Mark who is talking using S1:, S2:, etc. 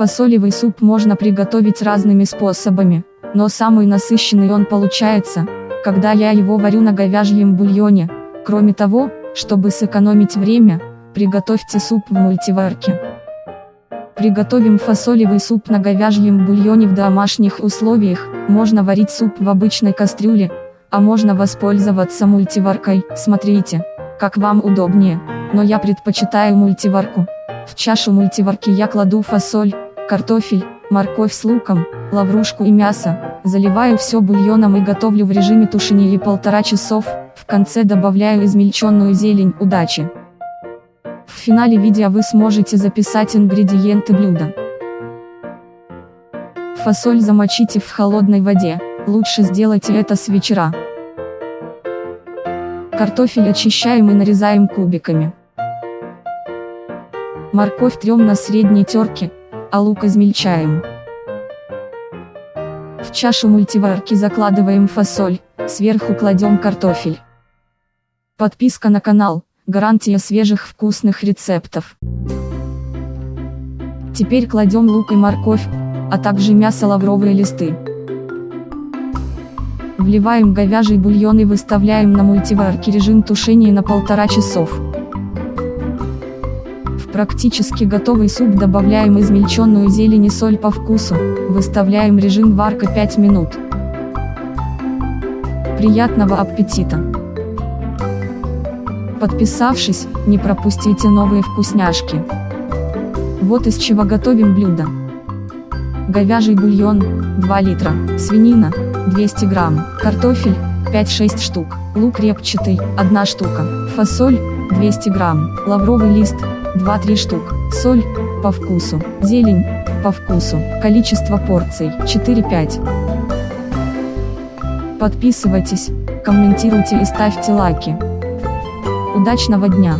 S1: Фасолевый суп можно приготовить разными способами, но самый насыщенный он получается, когда я его варю на говяжьем бульоне. Кроме того, чтобы сэкономить время, приготовьте суп в мультиварке. Приготовим фасолевый суп на говяжьем бульоне в домашних условиях, можно варить суп в обычной кастрюле, а можно воспользоваться мультиваркой, смотрите, как вам удобнее, но я предпочитаю мультиварку. В чашу мультиварки я кладу фасоль, картофель, морковь с луком, лаврушку и мясо, заливаю все бульоном и готовлю в режиме тушения полтора часов, в конце добавляю измельченную зелень, удачи! В финале видео вы сможете записать ингредиенты блюда. Фасоль замочите в холодной воде, лучше сделайте это с вечера. Картофель очищаем и нарезаем кубиками. Морковь трем на средней терке, а лук измельчаем. В чашу мультиварки закладываем фасоль, сверху кладем картофель. Подписка на канал, гарантия свежих вкусных рецептов. Теперь кладем лук и морковь, а также мясо лавровые листы. Вливаем говяжий бульон и выставляем на мультиварке режим тушения на полтора часов практически готовый суп добавляем измельченную зелень и соль по вкусу, выставляем режим варка 5 минут. Приятного аппетита! Подписавшись, не пропустите новые вкусняшки. Вот из чего готовим блюдо. Говяжий бульон, 2 литра, свинина, 200 грамм, картофель, 5-6 штук, лук репчатый, 1 штука, фасоль, 200 грамм, лавровый лист, 2-3 штук, соль, по вкусу, зелень, по вкусу, количество порций, 4-5. Подписывайтесь, комментируйте и ставьте лайки. Удачного дня!